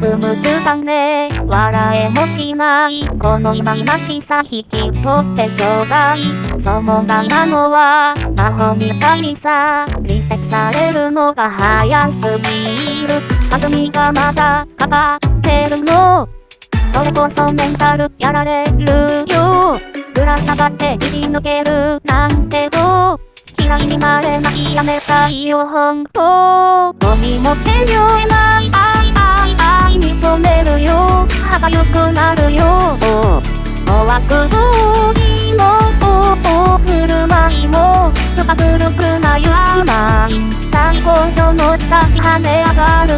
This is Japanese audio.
部夢中だね笑えもしないこの今々しさ引き取ってちょうだいそのがなのは魔法みたいにさリセットされるのが早すぎる弾みがまだかかってるのそれこそメンタルやられるよぶら下がって切り抜けるなんてどう嫌いになれないやめたいよ本当ゴミ持って酔えないなるよ。怖く通りの振る舞いもすか古くなゆまい最高潮の立ち跳ね上がる